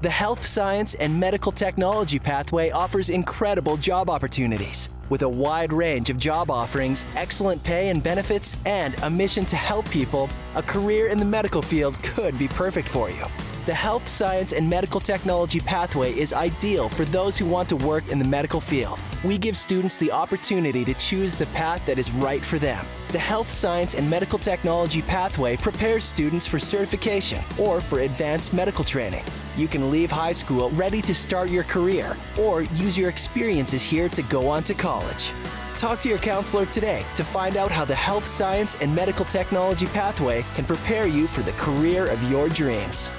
The Health Science and Medical Technology pathway offers incredible job opportunities. With a wide range of job offerings, excellent pay and benefits, and a mission to help people, a career in the medical field could be perfect for you. The Health Science and Medical Technology pathway is ideal for those who want to work in the medical field. We give students the opportunity to choose the path that is right for them. The Health Science and Medical Technology pathway prepares students for certification or for advanced medical training. You can leave high school ready to start your career or use your experiences here to go on to college. Talk to your counselor today to find out how the Health Science and Medical Technology pathway can prepare you for the career of your dreams.